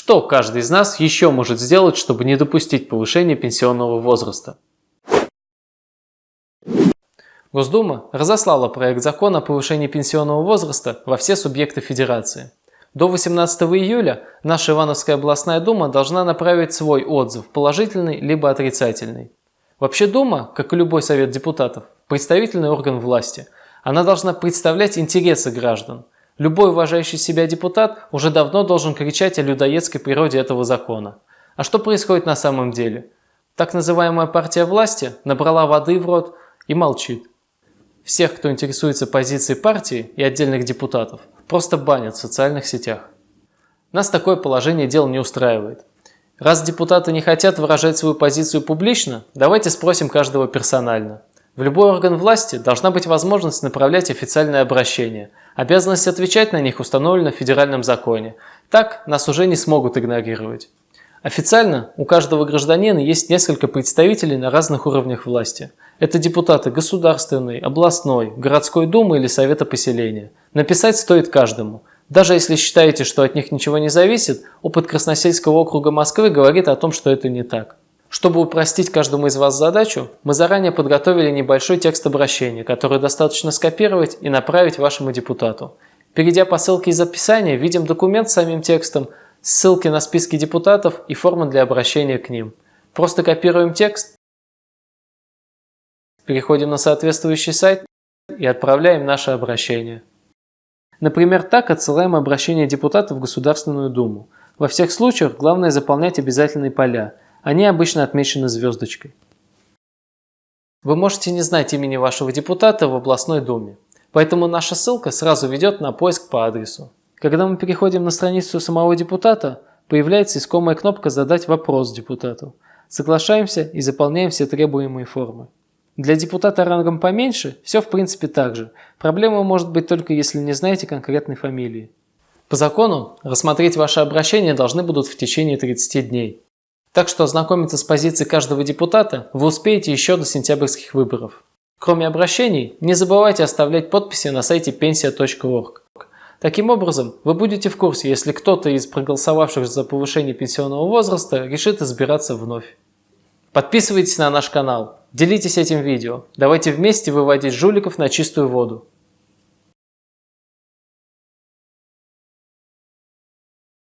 Что каждый из нас еще может сделать, чтобы не допустить повышения пенсионного возраста? Госдума разослала проект закона о повышении пенсионного возраста во все субъекты Федерации. До 18 июля наша Ивановская областная дума должна направить свой отзыв, положительный либо отрицательный. Вообще дума, как и любой совет депутатов, представительный орган власти. Она должна представлять интересы граждан. Любой уважающий себя депутат уже давно должен кричать о людоедской природе этого закона. А что происходит на самом деле? Так называемая партия власти набрала воды в рот и молчит. Всех, кто интересуется позицией партии и отдельных депутатов, просто банят в социальных сетях. Нас такое положение дел не устраивает. Раз депутаты не хотят выражать свою позицию публично, давайте спросим каждого персонально. В любой орган власти должна быть возможность направлять официальные обращения. Обязанность отвечать на них установлена в федеральном законе. Так нас уже не смогут игнорировать. Официально у каждого гражданина есть несколько представителей на разных уровнях власти. Это депутаты государственной, областной, городской думы или совета поселения. Написать стоит каждому. Даже если считаете, что от них ничего не зависит, опыт Красносельского округа Москвы говорит о том, что это не так. Чтобы упростить каждому из вас задачу, мы заранее подготовили небольшой текст обращения, который достаточно скопировать и направить вашему депутату. Перейдя по ссылке из описания, видим документ с самим текстом, ссылки на списки депутатов и формы для обращения к ним. Просто копируем текст, переходим на соответствующий сайт и отправляем наше обращение. Например, так отсылаем обращение депутатов в Государственную Думу. Во всех случаях главное заполнять обязательные поля. Они обычно отмечены звездочкой. Вы можете не знать имени вашего депутата в областной думе, поэтому наша ссылка сразу ведет на поиск по адресу. Когда мы переходим на страницу самого депутата, появляется искомая кнопка «Задать вопрос депутату». Соглашаемся и заполняем все требуемые формы. Для депутата рангом поменьше все в принципе так же. Проблема может быть только если не знаете конкретной фамилии. По закону рассмотреть ваше обращение должны будут в течение 30 дней. Так что ознакомиться с позицией каждого депутата вы успеете еще до сентябрьских выборов. Кроме обращений, не забывайте оставлять подписи на сайте pensia.org. Таким образом, вы будете в курсе, если кто-то из проголосовавших за повышение пенсионного возраста решит избираться вновь. Подписывайтесь на наш канал, делитесь этим видео, давайте вместе выводить жуликов на чистую воду.